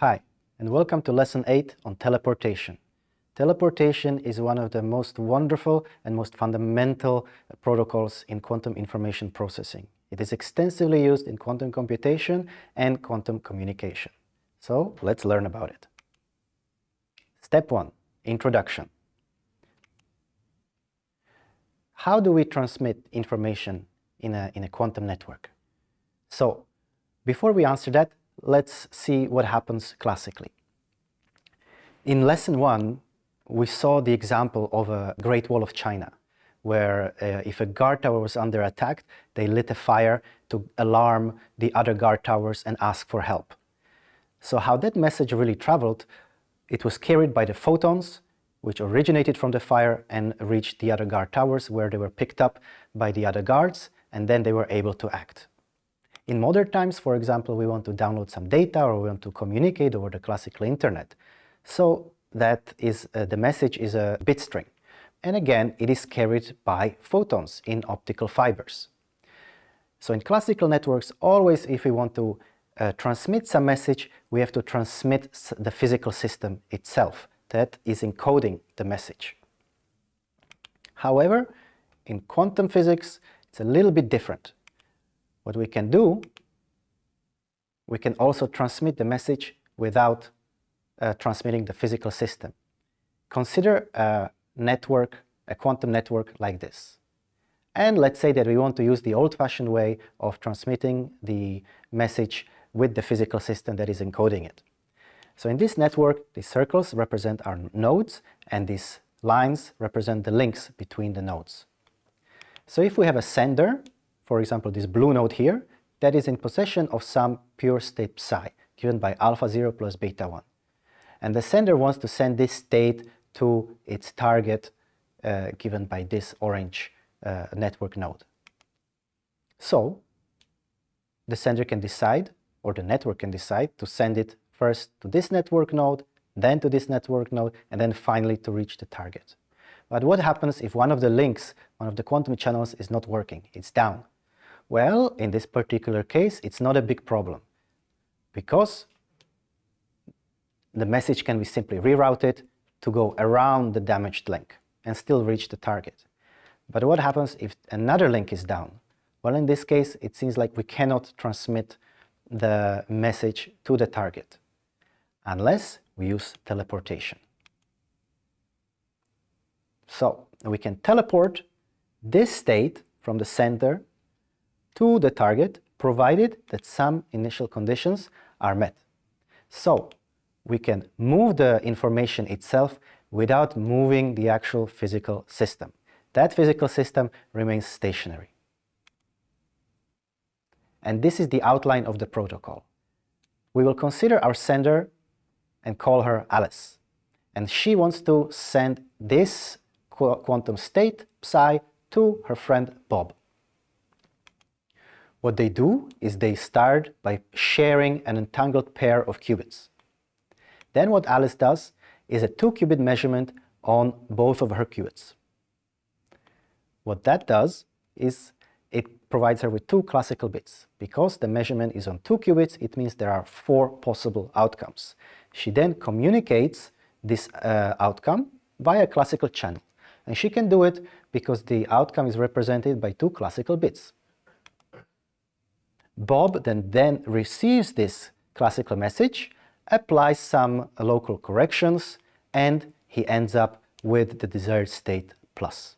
Hi, and welcome to Lesson 8 on teleportation. Teleportation is one of the most wonderful and most fundamental uh, protocols in quantum information processing. It is extensively used in quantum computation and quantum communication. So let's learn about it. Step 1. Introduction. How do we transmit information in a, in a quantum network? So, before we answer that, let's see what happens classically. In lesson one, we saw the example of a Great Wall of China, where uh, if a guard tower was under attack, they lit a fire to alarm the other guard towers and ask for help. So how that message really traveled, it was carried by the photons, which originated from the fire and reached the other guard towers, where they were picked up by the other guards, and then they were able to act. In modern times, for example, we want to download some data or we want to communicate over the classical internet. So that is uh, the message is a bit string. And again, it is carried by photons in optical fibers. So in classical networks, always if we want to uh, transmit some message, we have to transmit the physical system itself that is encoding the message. However, in quantum physics, it's a little bit different. What we can do, we can also transmit the message without uh, transmitting the physical system. Consider a network, a quantum network like this. And let's say that we want to use the old-fashioned way of transmitting the message with the physical system that is encoding it. So in this network, the circles represent our nodes and these lines represent the links between the nodes. So if we have a sender for example, this blue node here, that is in possession of some pure state psi, given by alpha 0 plus beta 1. And the sender wants to send this state to its target, uh, given by this orange uh, network node. So, the sender can decide, or the network can decide, to send it first to this network node, then to this network node, and then finally to reach the target. But what happens if one of the links, one of the quantum channels is not working, it's down? Well, in this particular case, it's not a big problem because the message can be simply rerouted to go around the damaged link and still reach the target. But what happens if another link is down? Well, in this case, it seems like we cannot transmit the message to the target unless we use teleportation. So we can teleport this state from the center to the target provided that some initial conditions are met. So we can move the information itself without moving the actual physical system. That physical system remains stationary. And this is the outline of the protocol. We will consider our sender and call her Alice. And she wants to send this quantum state, psi, to her friend Bob. What they do is they start by sharing an entangled pair of qubits. Then what Alice does is a two-qubit measurement on both of her qubits. What that does is it provides her with two classical bits. Because the measurement is on two qubits, it means there are four possible outcomes. She then communicates this uh, outcome via a classical channel. And she can do it because the outcome is represented by two classical bits. Bob then, then receives this classical message, applies some local corrections, and he ends up with the desired state plus.